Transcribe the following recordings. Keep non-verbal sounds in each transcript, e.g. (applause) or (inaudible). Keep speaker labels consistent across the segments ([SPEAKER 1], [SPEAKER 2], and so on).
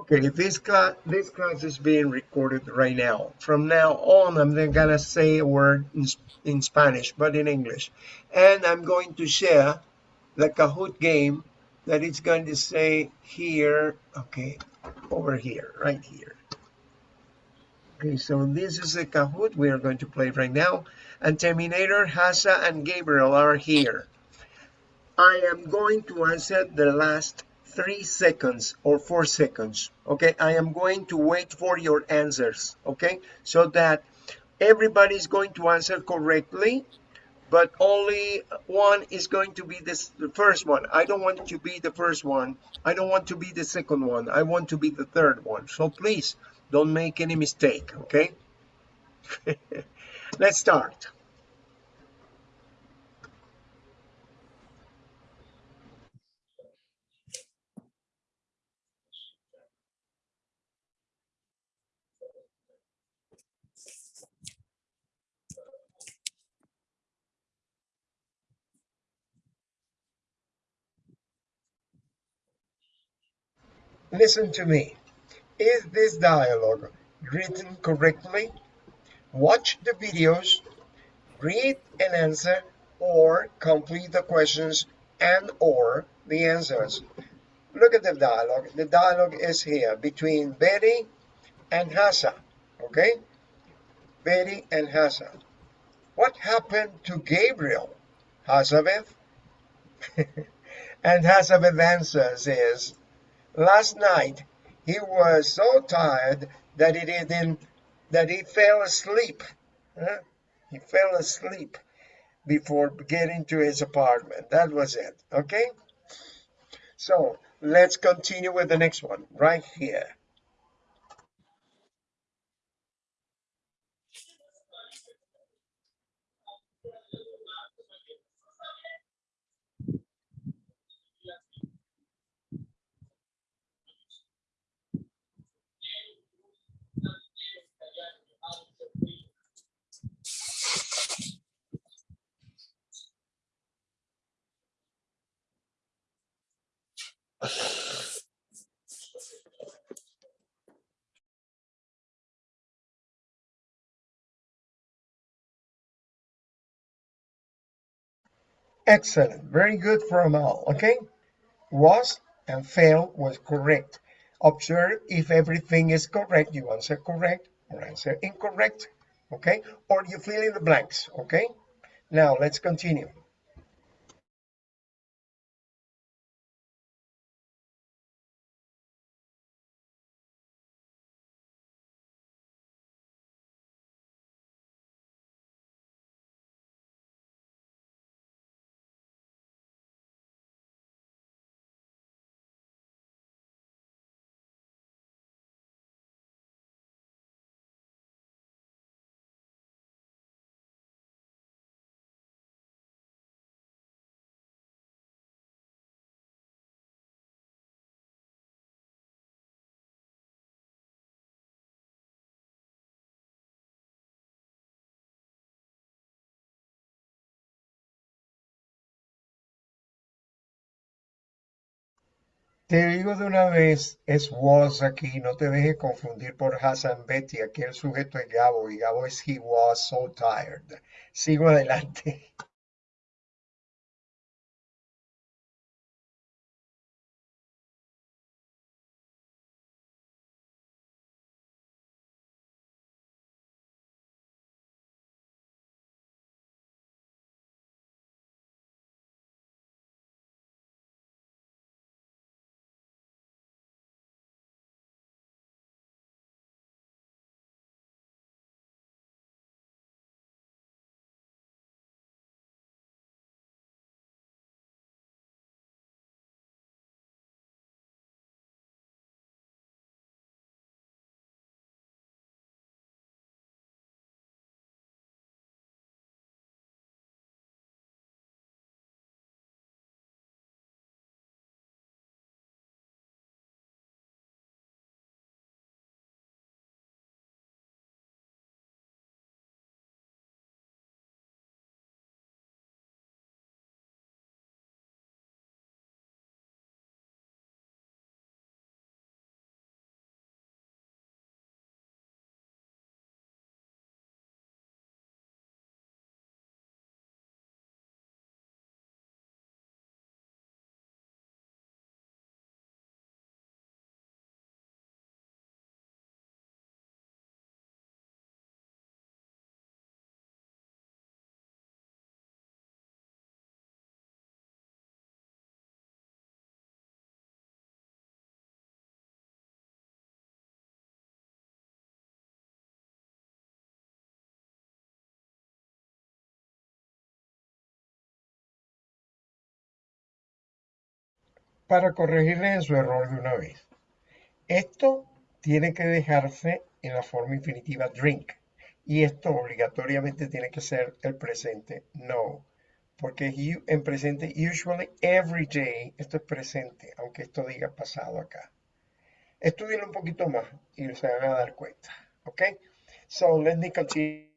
[SPEAKER 1] Okay, this class this class is being recorded right now. From now on, I'm then gonna say a word in, in Spanish, but in English, and I'm going to share the Kahoot game that it's going to say here. Okay, over here, right here. Okay, so this is the Kahoot we are going to play right now, and Terminator, Hasa, and Gabriel are here. I am going to answer the last three seconds or four seconds okay? I am going to wait for your answers okay? So that everybody is going to answer correctly but only one is going to be this the first one. I don't want to be the first one. I don't want to be the second one. I want to be the third one. So please don't make any mistake okay? (laughs) Let's start Listen to me. Is this dialogue written correctly? Watch the videos, read and answer, or complete the questions and or the answers. Look at the dialogue. The dialogue is here between Betty and Hassa. Okay? Betty and Hassa. What happened to Gabriel? Hazabeth? (laughs) and Hazabeth answers is Last night he was so tired that he didn't that he fell asleep. Huh? He fell asleep before getting to his apartment. That was it. Okay. So let's continue with the next one right here. Excellent. Very good for all. Okay. Was and fail was correct. Observe if everything is correct. You answer correct or answer incorrect. Okay. Or you fill in the blanks. Okay. Now let's continue. Te digo de una vez, es was aquí, no te dejes confundir por Hassan Betty, aquí el sujeto es Gabo y Gabo es he was so tired. Sigo adelante. Para corregirle su error de una vez. Esto tiene que dejarse en la forma infinitiva drink. Y esto obligatoriamente tiene que ser el presente no. Porque en presente, usually, every day, esto es presente, aunque esto diga pasado acá. Estudien un poquito más y se van a dar cuenta. ¿Ok? So, let me continue.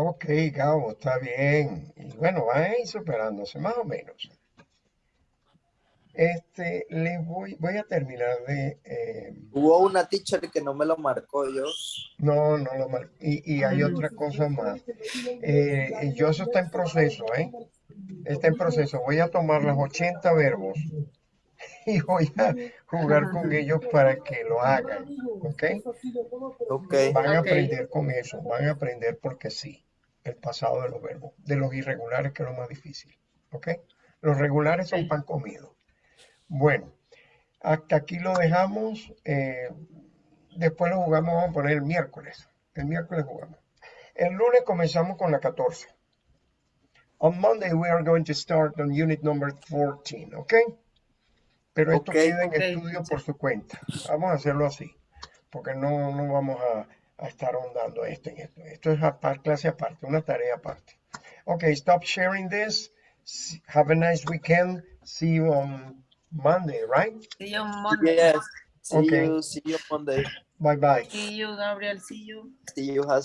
[SPEAKER 1] Ok, Gabo, está bien. Y bueno, van a ir superándose, más o menos. Este, le voy, voy a terminar de... eh,
[SPEAKER 2] Hubo una teacher que no me lo marcó yo.
[SPEAKER 1] no, no lo mar- Y, y hay otra cosa más. Eh, yo eso está en proceso, ¿eh? Está en proceso. Voy a tomar los 80 verbos (laughs) y voy a jugar con ellos para que lo hagan, ¿ok?
[SPEAKER 2] Ok.
[SPEAKER 1] Van a aprender con eso, van a aprender porque sí, el pasado de los verbos, de los irregulares que es lo más difícil, ¿ok? Los regulares son pan comido. Bueno, hasta aquí lo dejamos. eh, después lo jugamos, vamos a poner el miércoles. El miércoles jugamos. El lunes comenzamos con la 14. On Monday we are going to start on unit number 14, ¿ok? Pero esto
[SPEAKER 2] Ok.
[SPEAKER 1] queda en estudio por su cuenta. Vamos a hacerlo así, porque no, no vamos a, a estar ahondando esto en esto. Esto es apar- clase aparte, una tarea aparte. Ok, stop sharing this. Have a nice weekend. See you on Monday, right?
[SPEAKER 3] See you on Monday.
[SPEAKER 2] Yes. See
[SPEAKER 1] Okay.
[SPEAKER 2] you. See you Monday.
[SPEAKER 1] Bye bye.
[SPEAKER 3] See you, Gabriel. See you.
[SPEAKER 2] See you, Has.